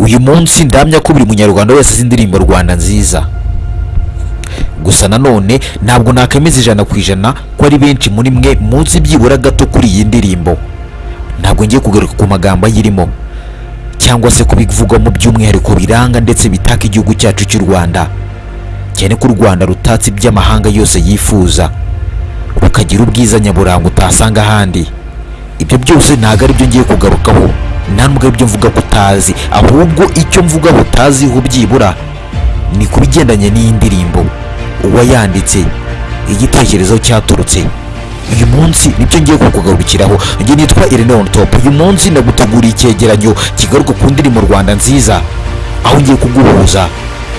uyu munsi ndamya ko buri munyarwanda wese azi indirimbo rwanda nziza. Gusa nanone ntabwo nakemeza ijana ku ijana ko ari benshi muri mwe munsi byibura gato kuri iyi ndirimbo. Ntabwo ngiye kugaruka ku magambo ayirimo. Cyangwa se kubivugamo by'umwihariko biranga ndetse bitaka igihugu cyacu cy'u rwanda. Cyane ko u rwanda rutatse iby'amahanga yose yifuza. Rukagira ubwiza nyaburanga utasanga ahandi. Ibyo byose ntabwo ari byo ngiye kugarukaho. Nta nubwo ari byo mvuga ko utazi. Ahubwo icyo mvuga utaziho byibura ni ku bigendanye n'iyi ndirimbo. Uwayanditse igitekerezo cyaturutse. Uyu munsi ni byo ngiye kukugarukiraho. Njye nitwa Irene on top. Uyu munsi ndaguteguriye icyegeranyo kigaruka ku ndirimbo Rwanda nziza aho ngiye kuguhuza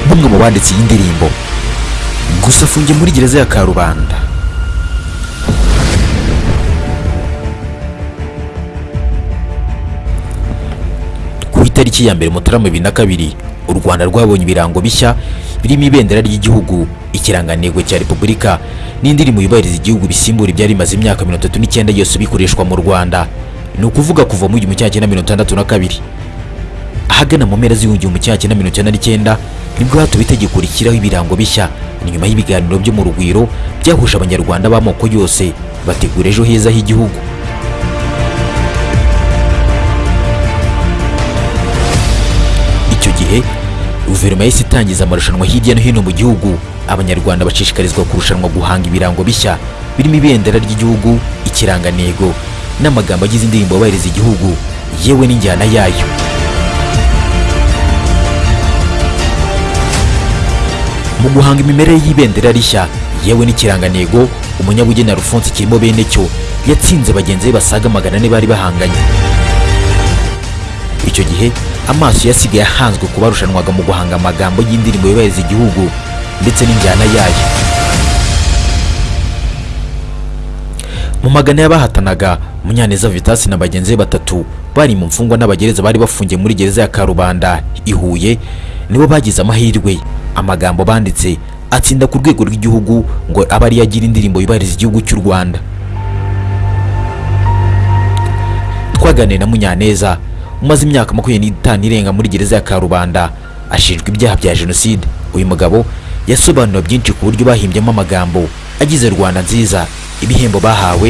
n'umwe mu banditse iyi ndirimbo. Gusa afungiye muri gereza ya Karubanda. Itariki ya mbere Mutarama bibiri na kabiri u Rwanda rwabonye ibirango bishya birimo ibendera ry'igihugu ikirangantego cya repubulika n'indirimbo yubahiriza igihugu bisimbura ibyari bimaze imyaka mirongo itatu n'icyenda yose bikoreshwa mu rwanda. Ni ukuvuga kuva mu gihumbi kimwe mirongo itandatu na kabiri. Ahagana mu mpera z'ibihumbi kimwe mirongo icyenda n'icyenda ni bwo hatuwe itegeko rishyiraho ibirango bishya. Nyuma y'ibiganiro byo mu rugwiro byahuje abanyarwanda b'amoko yose bategura ejo heza h'igihugu. Gihe guverinoma yahise itangiza amarushanwa hirya no hino mu gihugu. Abanyarwanda bashishikarizwa kurushanwa guhanga ibirango bishya birimo ibendera ry'igihugu ikirangantego n'amagambo agize indirimbo yubahiriza igihugu. Yewe n'injyana yayo. Mu guhanga imimerere y'ibendera rishya yewe n'ikirangantego umunyabugeni Alphonse kirimo bene cyo yatsinze bagenzi be basaga magana ane bari bahanganye. Icyo gihe amaso yasigaye ahanzwe ku barushanwaga mu guhanga amagambo y'indirimbo yubahiriza igihugu ndetse n'injyana yayo. Mu magana y'abahatanaga munyaneza vitasi na bagenzi be batatu bari mu mfungwa n'abagereza bari bafungiye muri gereza ya karubanda i huye nibo bagize amahirwe. Amagambo banditse atsinda ku rwego rw'igihugu ngo abe ariyo agira indirimbo yubahiriza igihugu cy'u rwanda. Twaganiriye na munyaneza umaze imyaka makumyabiri n'itanu irenga muri gereza ya karubanda ashinjwa ibyaha bya jenoside. Uyu mugabo yasobanura byinshi ku buryo bahimbyemo amagambo agize rwanda nziza. Ibihembo bahawe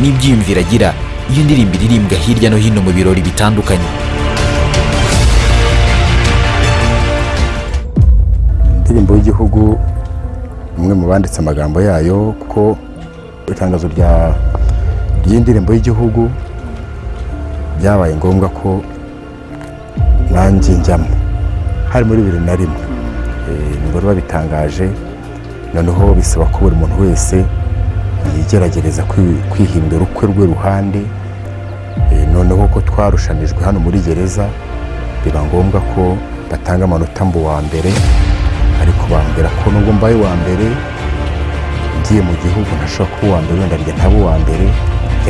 n'ibyiyumviro agira iyo indirimbo iririmbwa hirya no hino mu birori bitandukanye. Indirimbo y'igihugu umwe mu banditse amagambo yayo kuko itangazo rya ry'indirimbo y'igihugu byabaye ngombwa ko nanjye njyamo. Hari muri bibiri na rimwe. Nibwo babitangaje noneho bisaba ko buri muntu wese yigerageza kwihimbira ukwe rwe ruhande. Noneho ko twarushanijwe hano muri gereza biba ngombwa ko batanga amanota mbu wa mbere. Ariko bambwira ko nubwo mbaye uwa mbere ngiye mu gihugu ntashobora kuba uwa mbere wenda njye uwa mbere.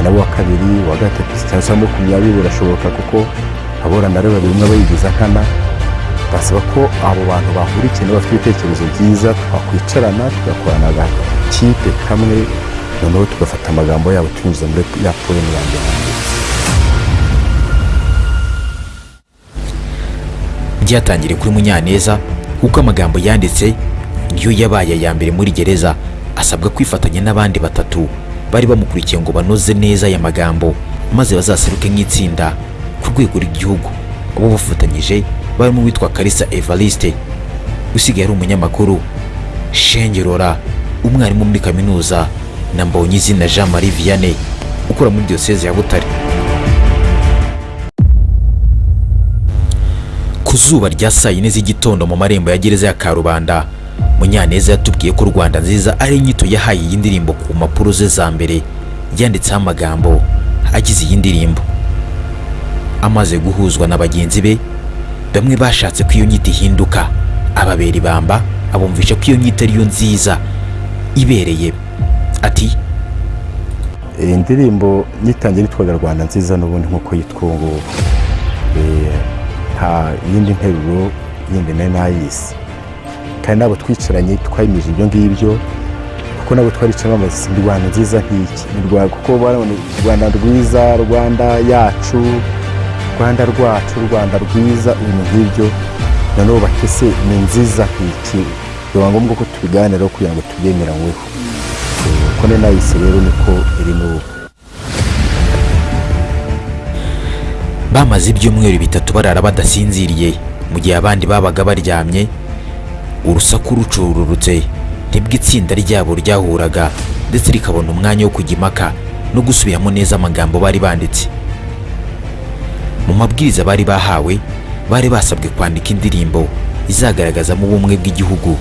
Nabo uwa kabiri uwa gatatu cyangwa se makumyabiri birashoboka kuko aborana rero babiri umwe bayigize akana. Basaba ko abo bantu bahurikiye bafite ibitekerezo byiza twakwicarana tugakorana agakipe kamwe noneho tugafata amagambo yabo tunyuze muri ya poemu ya mbere. Byatangiriye kuri munyaneza kuko amagambo yanditse niyo yabaye aya mbere muri gereza asabwa kwifatanya n'abandi batatu. Bari bamukurikiye ngo banoze neza aya magambo maze bazaseruke nk'itsinda ku rwego rw'igihugu. Abo bafatanyije barimo uwitwa Kalisa Evariste usigaye ari umunyamakuru. Shengerora umwarimu muri kaminuza na Mbonyizina Jean Marie Vianney ukora muri diyoseze ya Butare. Ku zuba rya saa yine z'igitondo mu marembo ya gereza ya Karubanda Munyaneza yatubwiye ko Rwanda nziza ari inyito yahaye iyi ndirimbo ku mpapuro ze za mbere. Yanditseho amagambo agize iyi ndirimbo. Amaze guhuzwa na bagenzi be bamwe bashatse ko iyo nyito ihinduka. Ababera ibamba abumvisha ko iyo nyito ariyo nziza ibereye. Ati iyi ndirimbo nyitangira yitwaga rwanda nziza n'ubundi nk'uko yitwa ubu. Nta yindi nteruro yindi nari nayisi kandi nabo twicaranye twayimije ibyo ngibyo kuko nabo twaricaranye bamaze ni rwanda nziza nk'iki. Kuko u rwanda rwiza rwanda yacu rwanda rwacu rwanda rwiza ibintu nk'ibyo. Noneho batese ni nziza iki biba ngombwa ko tubiganiraho kugira ngo tubyemeranyweho uko ni nayise rero niko iri n'ubu. Bamaze ibyumweru bitatu barara badasinziriye. Mu gihe abandi babaga baryamye urusaku rucururutse. Nibwo itsinda ryabo ryahuraga ndetse rikabona umwanya wo kujya impaka no gusubiramo neza amagambo bari banditse. Mu mabwiriza bari bahawe bari basabwe kwandika indirimbo izagaragazamo ubumwe bw'igihugu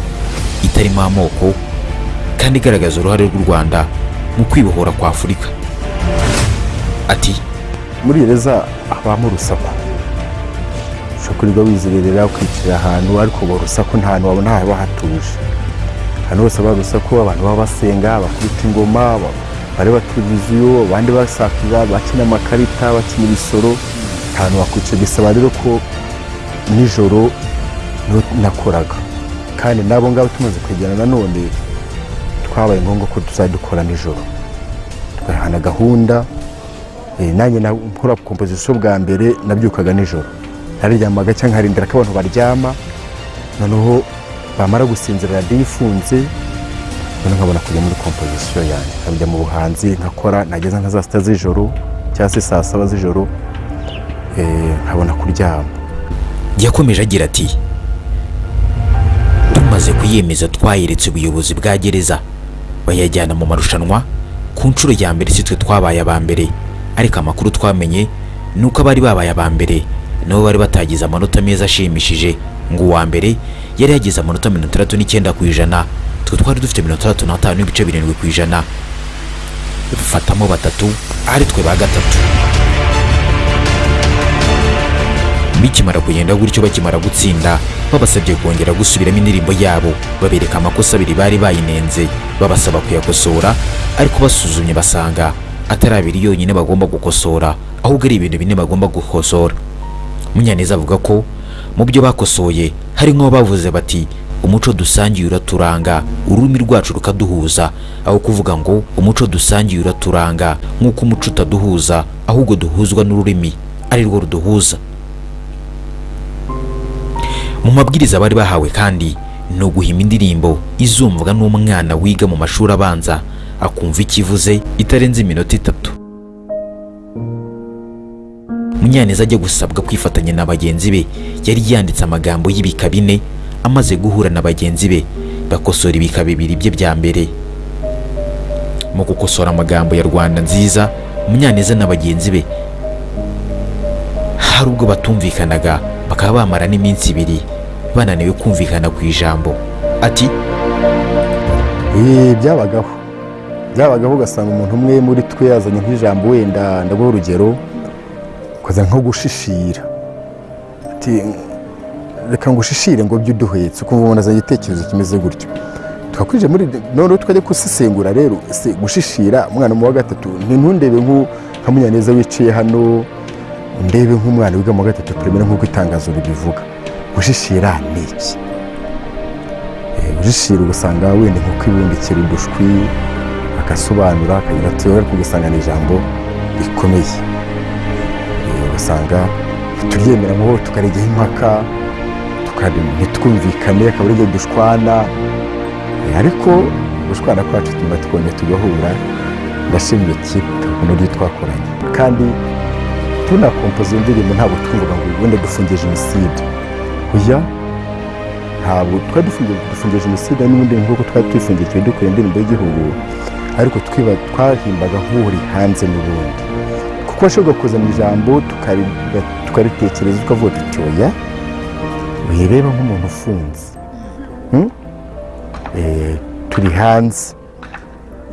itarimo amoko kandi igaragaza uruhare rw'u rwanda mu kwibohora kwa afurika. Ati muri gereza habamo urusaku. Kurirwa wizerera ukicira ahantu ariko ubu urusaku nta hantu wabona haba hatuje. Ahantu hose haba urusaku abantu baba basenga bakubita ingoma ba- bareba televiziyo abandi basakira bakina amakarita bakina ibisoro nta hantu wakwicara bisaba rero ko nijoro nakoraga. Kandi n'abo ngabo tumaze kwegerana nanone twabaye ngombwa ko tuzajya dukora nijoro. Tugahana gahunda Eh, nanjye na- nkora kompozisiyo bwa mbere nabyukaga nijoro. Nararyamaga cyangwa nkarindira ko abantu baryama noneho bamara gusinzira radiyo ifunze noneho nkabona kujya muri kompozisiyo yanjye. Nkajya mu buhanzi nkakora nageza nka saa sita z'ijoro cyangwa se saa saba z'ijoro eh, nkabona kuryama. Yakomeje agira ati tumaze kuyemeza twayeretse ubuyobozi bwa gereza. Bayajyana mu marushanwa ku nshuro ya mbere si twe twabaye aba mbere. Ariko amakuru twamenye ni uko abari babaye aba mbere. Nabo bari batagize amanota meza ashimishije. Ngo uwa mbere yari yagize amanota mirongo itandatu n'icyenda ku ijana. Twe twari dufite mirongo itandatu n'atanu n'ibice birindwi ku ijana. Dufatamo batatu ari twe ba gatatu. Bikimara kugenda gutyo bakimara gutsinda babasabye kongera gusubiramo indirimbo yabo. Babereka amakosa abiri bari bayinenze. Babasaba kuyakosora ariko basuzumye basanga atari abiri yonyine bagomba gukosora ahubwo ari ibintu bine bagomba gukosora. Munyaneza avuga ko mu byo bakosoye hari nk'aho bavuze bati umuco dusangiye uraturanga ururimi rwacu rukaduhuza. Aho kuvuga ngo umuco dusangiye uraturanga nk'uko umuco utaduhuza ahubwo duhuzwa n'ururimi ari rwo ruduhuza. Mu mabwiriza bari bahawe kandi ni uguhima indirimbo izumvwa n'umwana wiga mu mashuri abanza akumva icyo ivuze itarenze iminota itatu. Munyaneza ajya gusabwa kwifatanya na bagenzi be. Yari yanditse amagambo y'ibika bine amaze guhura na bagenzi be. Bakosora ibika bibiri bye bya mbere. Mu gukosora amagambo ya rwanda nziza munyaneza na bagenzi be hari ubwo batumvikanaga bakaba bamara n'iminsi ibiri bananiwe kumvikana ku ijambo. Ati Eh, byabagaho. Byabagaho ugasanga umuntu umwe muri twe yazanye nk'ijambo wenda. Ndaguha urugero. Ukaza nko gushishira. Reka ngushishire ngo ujye uduhetse. Ukumva umuntu azanye igitekerezo kimeze gutyo. Twakwije muri noneho twajya gusesengura rero ese gushishira umwana mu wa gatatu ntundebe nka munyaneza wicaye hano ndebe nk'umwana wiga mu wa gatatu primaire nk'uko itangazo ribivuga. Gushishira ni iki? Ujishira ugasanga wenda nko kwibundikira udushwi agasobanura akagira ati ariko ugasanga ni ijambo rikomeye. Eh, ugasanga turyemera ngo tukarijyaho impaka ntitwumvikane akaba igihe dushwana. Eh, ariko gushwana kwacu tuma tukongera tugahura ndashimye kipe uburyo twakoranye. Kandi tunakompoza iyo ndirimbo ntabwo twumvaga ngo wenda dufungiye jenoside. Oya ntabwo twari dufungiye jenoside n'ubundi nk'uko twari twifungiye igihe dukora indirimbo y'igihugu ariko twahimbaga nk'uri hanze n'ubundi. Kuko washobora kuzana ijambo tukari- tukaritekereza tukavuga tuti wireba nk'umuntu ufunze. Hmm? Eh, turi hanze.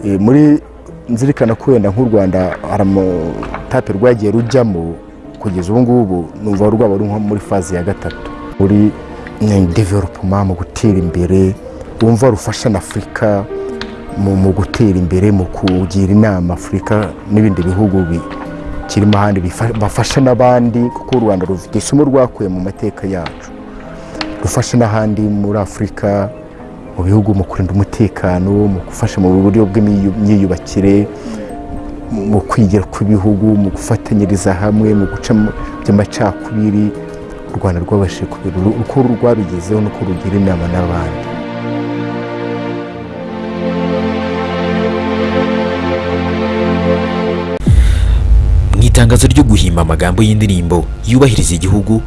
Eh, muri nzirikana ko wenda nk'u rwanda hari amatape rwagiye rujyamo kugeza ubu ngubu numva rwaba ruri nko muri faze ya gatatu. Muri developuma mu gutera imbere wumva rufasha na afurika mu gutera imbere mu kugira inama afurika n'ibindi bihugu bikirimo ahandi bafasha n'abandi kuko u rwanda rufite isomo rwakuye mu mateka yacu. Rufasha n'ahandi muri afurika mu bihugu mu kurinda umutekano mu gufasha mu buryo bw'imyiyubakire mu kwigira kw'ibihugu mu gufatanyiriza hamwe mu guca by'amacakubiri u rwanda rwabashije kubera uko rwabigezeho nuko rugira inama n'abandi. Itangazo ryo guhimba amagambo y'indirimbo yubahiriza igihugu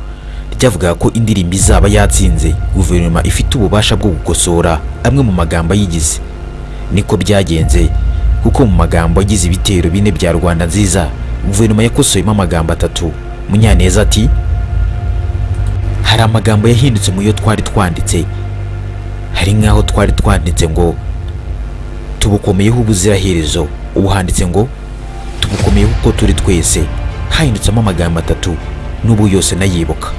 ryavugaga ko indirimbo izaba yatsinze guverinoma ifite ububasha bwo gukosora amwe mu magambo ayigize. Niko byagenze kuko mu magambo agize ibitero bine bya rwanda nziza guverinoma yakosoyemo amagambo atatu. Munyaneza ati hari amagambo yahindutse mu yo twari twanditse. Hari nk'aho twari twanditse ngo tubukomeyeho ubuziraherezo ubu handitse ngo tubukomeyeho uko turi twese hahindutsemo amagambo atatu n'ubu yose nayibuka.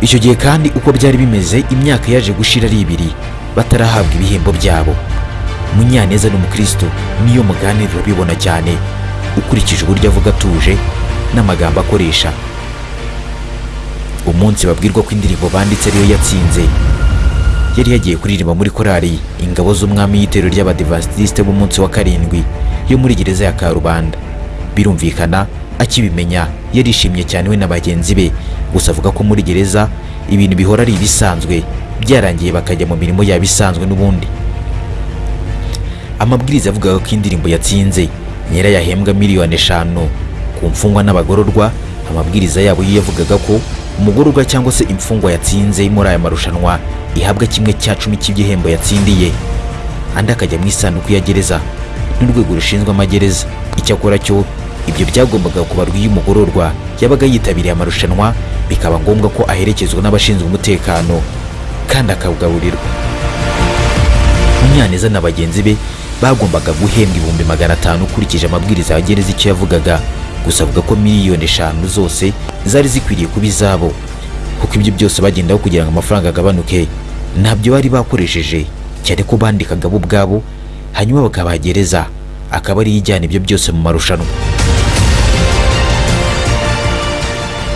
Icyo gihe kandi uko byari bimeze imyaka yaje gushira ari ibiri batarahabwa ibihembo byabo. Munyaneza n'umukristo niyo muganiriro bibona cyane ukurikije uburyo avuga atuje n'amagambo akoresha. Umunsi babwirwa ko indirimbo banditse ariyo yatsinze. Yari yagiye kuririmba muri korali. Ingabo z'umwami y'itero ry'abadivantisite b'umunsi wa karindwi yo muri gereza ya karubanda. Birumvikana akibimenya yarishimye cyane we na bagenzi be. Gusa avuga ko muri gereza ibintu bihora ari ibisanzwe. Byarangiye bakajya mu mirimo yabo isanzwe n'ubundi. Amabwiriza avugaga ko indirimbo yatsinze. Nyira yahembwa miliyoni eshanu. Ku mfungwa n'abagororwa amabwiriza yabo yo yavugaga ko umugororwa cyangwa se imfungwa yatsinze muri aya marushanwa. Ihabwa kimwe cya cumi cy'igihembo yatsindiye. Andi akajya mu isanduku ya gereza n'urwego rushinzwe amagereza. Icyakora cyo ibyo byagombaga kubarwa iyo umugororwa yabaga yitabiriye amarushanwa bikaba ngombwa ko aherekezwa n'abashinzwe umutekano kandi akawugaburirwa. Munyaneza na bagenzi be bagombaga guhembwa ibihumbi magana atanu ukurikije amabwiriza ya gereza icyo yavugaga. Gusa avuga ko miliyoni eshanu zose zari zikwiriye kuba izabo kuko ibyo byose bagendaho kugira ngo amafaranga agabanuke. Ntabyo bari bakoresheje cyane ko bandikaga bo ubwabo hanyuma bakabagereza akaba ariyo ijyana ibyo byose mu marushanwa.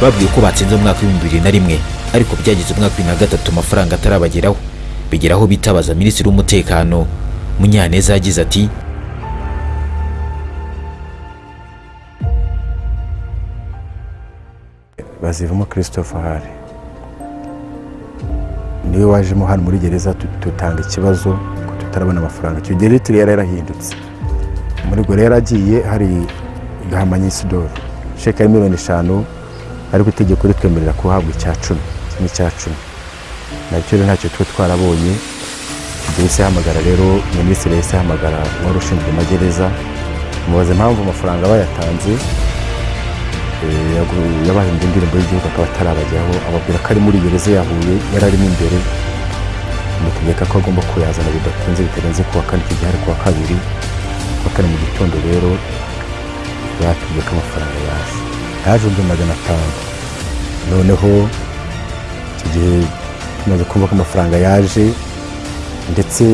Babwiye ko batsinze mu mwaka w'ibihumbi bibiri na rimwe ariko byageze umwaka wa na gatatu amafaranga atarabageraho. Bigeraho bitabaza minisitiri w'umutekano munyaneza yagize ati bazivamo christophe hari ni we wajemo hano muri gereza dutanga ikibazo ko tutarabona amafaranga. Icyo gihe litiro yari yarahindutse. Muri gore yaragiye hari gahamanya isidoro sheke ya miliyoni eshanu ariko itegeko ritwemerera kuhabwa icya cumi kimwe cya cumi. Nacyo rero ntacyo tuba twarabonye. Yahise ahamagara rero minisitiri yahise ahamagara wari ushinzwe amagereza. Amubaza impamvu amafaranga bayatanze yabahimbye indirimbo y'igihugu akaba atarabajyaho ababwira ko ari muri gereza ya Huye yari arimo imbere amutegeka ko agomba kuyazana bidatinze bitarenze kuwa kane icyo ari kuwa kabiri. Kuwa kane mu gitondo rero batubwiye ko amafaranga yaje yaje ibihumbi magana atanu. Noneho icyo gihe tumaze kumva ko amafaranga yaje ndetse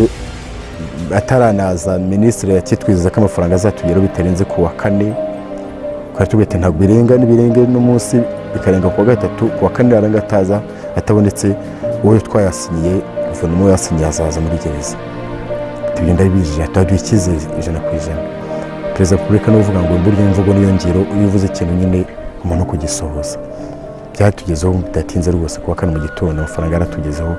ataranaza minisitiri yakitwizeza ko amafaranga azatugeraho bitarenze kuwa kane. Twari tubwite ntabwo birenga n'ibirenga n'umunsi bikarenga kuwa gatatu kuwa kane yaranga ataza atabonetse wowe twayasinyiye guverinoma yasinyiye azaza muri gereza. Tugenda bijije tuhaduha icyizere ijana ku ijana. Perezida wa repubulika ni uvuga ngo burya imvugo niyo ngiro iyo uvuze ikintu nyine umuntu kugisohoza byatugezeho bidatinze rwose kuwa kane mu gitondo amafaranga yaratugezeho.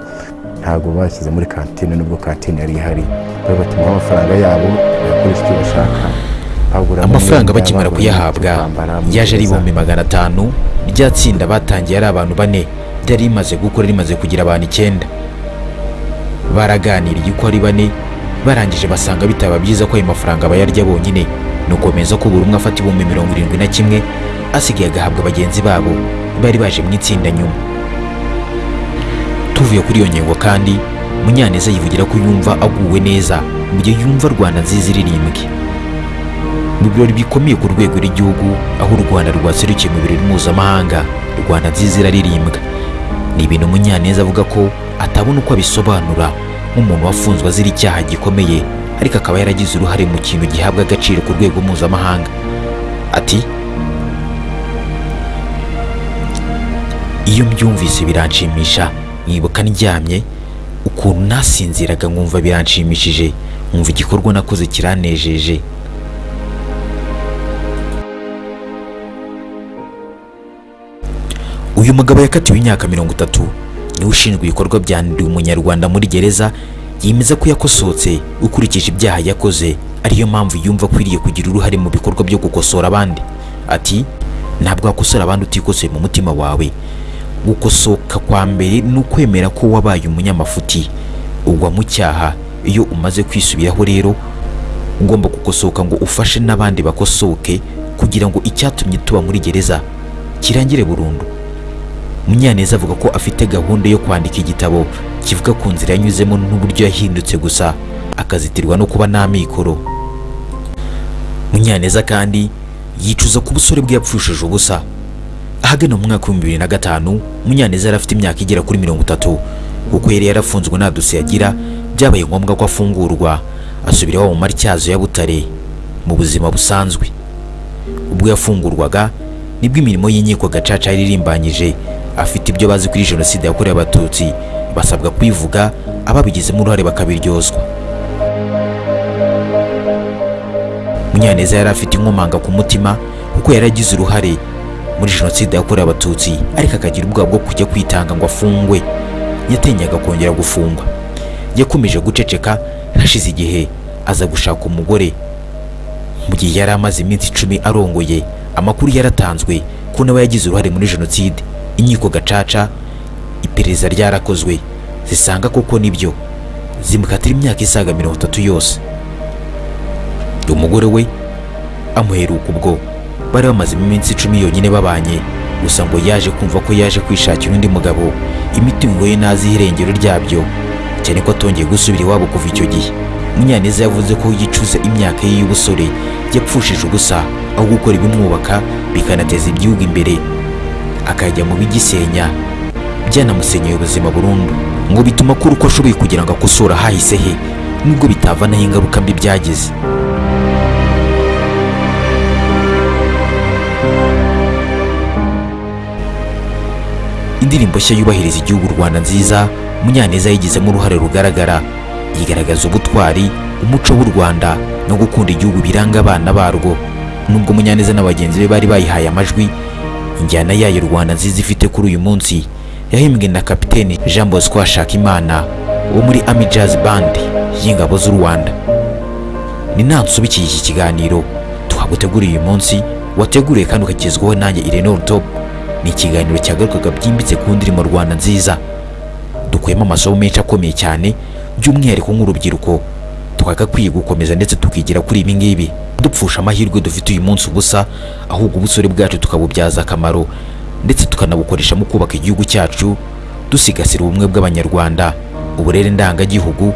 Ntabwo bashyize muri kantine nubwo kantine yari ihari. Bari batumaho amafaranga yabo bayakoresha icyo bashaka. Amafaranga bakimara kuyahabwa. yaje ari ibihumbi magana atanu rya tsinda batangiye ari abantu bane. Ryari rimaze gukora rimaze kugira abantu icyenda. Baraganiriye uko ari bane barangije basanga bitaba byiza ko ayo mafaranga bayarya bonyine. Ni ukomeza ko buri umwe afata ibihumbi mirongo irindwi na kimwe asigaye agahabwa bagenzi babo bari baje mu itsinda nyuma. Tuvuye kuri iyo ngingo kandi munyaneza yivugira ko yumva aguwe neza mu gihe yumva rwanda nziza iririmbwe mu birori bikomeye ku rwego rw'igihugu aho u rwanda rwaserukiye mu birori mpuzamahanga rwanda nziza iraririmbwa. Ni ibintu munyaneza avuga ko atabona uko abisobanura. Nk'umuntu wafunzwe azira icyaha gikomeye ariko akaba yaragize uruhare mu kintu gihabwa agaciro ku rwego mpuzamahanga. Ati iyo mbyumvise biranshimisha. Nkibuka ndyamye ukuntu nasinziraga nkumva biranshimishije nkumva igikorwa nakoze kiranejeje. Mugabo yakatiwe imyaka mirongo itatu. Niwe ushinzwe ibikorwa bya ndi umunyarwanda muri gereza yemeza ko yakosotse ukurikije ibyaha yakoze. Ariyo mpamvu yumva akwiriye kugira uruhare mu bikorwa byo gukosora abandi. Ati ntabwo wakosora abandi utikosoye mu mutima wawe. Gukosoka kwa mbere ni ukwemera ko wabaye umunyamafuti. Ugwa mu cyaha iyo umaze kwisubiraho rero ugomba gukosoka ngo ufashe n'abandi bakosoke kugira ngo icyatumye tuba muri gereza kirangire burundu. Munyaneza avuga ko afite gahunda yo kwandika igitabo. Kivuga ku nzira yanyuzemo n'uburyo yahindutse gusa. Akazitirwa no kuba nta mikoro munyaneza kandi yicuza ku busore bwe yapfushije ubusa. Ahagana mu mwaka w'ibihumbi bibiri na gatanu munyaneza yari afite imyaka igera kuri mirongo itatu. Kuko yari yarafunzwe nta dosiye agira byabaye ngombwa ko afungurwa. Asubira iwabo mu matyazo ya butare. Mu buzima busanzwe. Ubwo yafungurwaga ni bwo imirimo y'inkiko gacaca yari irimbanyije afite ibyo bazi kuri jenoside yakorewe abatutsi basabwa kwivuga ababigizemo uruhare bakabiryozwa. Munyaneza yari afite inkomanga ku mutima kuko yari agize uruhare muri jenoside yakorewe abatutsi ariko akagira ubwoba bwo kujya kwitanga ngo afungwe. Yatinyaga kongera gufungwa. Yakomeje guceceka hashize igihe aza gushaka umugore. Mu gihe yari amaze iminsi icumi arongoye amakuru yaratanzwe ko nawe yagize uruhare muri jenoside. Inkiko gacaca iperereza ryarakozwe. Zisanga koko ni byo? Zimukatira imyaka isaga mirongo itatu yose. Umugore we amuheruka ubwo. Bari bamazemo iminsi icumi yonyine babanye. Gusa ngo yaje kumva ko yaje kwishakira undi mugabo. Imitungo ye ntazi irengero ryabyo. Cyane ko atongeye gusubira iwabo kuva icyo gihe. Munyaneza yavuze ko yicuza imyaka ye y'ubusore. Yapfushije ubusa. Aho gukora ibimwubaka bikanateza igihugu imbere. Akajya mu bigisenya. Byanamusenyeye ubuzima burundu. Ngo bituma akora uko ashoboye kugira ngo akosore ahahise he nubwo bitavanaho ingaruka mbi byagize. Indirimbo nshya yubahiriza igihugu u rwanda nziza munyaneza yigizemo uruhare rugaragara. Yigaragaza ubutwari umuco w'u rwanda no gukunda igihugu biranga abana barwo. Nubwo munyaneza na bagenzi be bari bayihaye amajwi injyana yayo rwanda nziza ifite kuri uyu munsi yahimbwe na kapiteni jean bosco hashakimana wo muri ami jazz band y'ingabo z'u rwanda. Ni nansubikiye iki kiganiro. Tuhaguteguriye uyu munsi wateguriye kandi ukagezwaho nanjye irene top ni ikiganiro cyagarukaga byimbitse ku ndirimbo rwanda nziza. Dukuyemo amasomo menshi akomeye cyane by'umwihariko nk'urubyiruko. Twagakwiye gukomeza ndetse tukigira kuri ibi ngibi. Dupfusha amahirwe dufite uyu munsi ubusa ahubwo ubusore bwacu tukabubyaza akamaro. Ndetse tukanabukoresha mu kubaka igihugu cyacu dusigasira ubumwe bw'abanyarwanda uburere ndangagihugu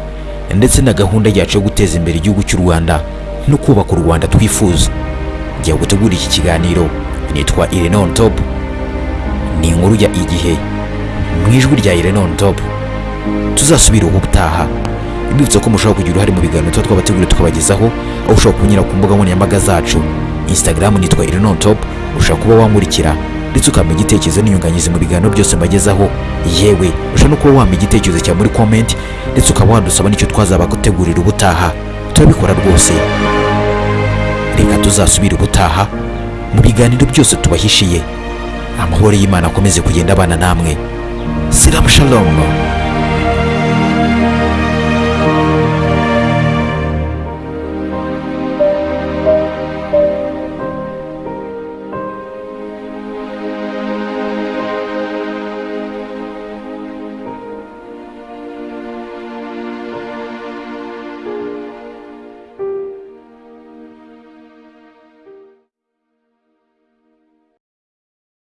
ndetse na gahunda yacu yo guteza imbere igihugu cy'u rwanda no kubaka u rwanda twifuza. Jya gutegura iki kiganiro. Nitwa irene on top. Ni inkuru ya igihe. Mu ijwi rya irene on top tuzasubira ubu ubutaha. Mbibutsa ko mushobora kugira uruhare mu biganiro tuba twabateguriye tukabagezaho aho ushobora kunyura ku mbuga nkoranyambaga zacu. Instagram nitwa irene on top ushobora kuba wamurikira ndetse ukampa igitekerezo n'inyunganizi mu biganiro byose mbagezaho. Yewe ushobora no kuba wampa igitekerezo cyawe muri comment ndetse ukaba wadusaba n'icyo twazaba gutegurira ubutaha. Turabikora rwose. Reka tuzasubire ubutaha mu biganiro byose tubahishiye. Amahoro y'imana akomeze kugenda abana namwe. Siramu shalom.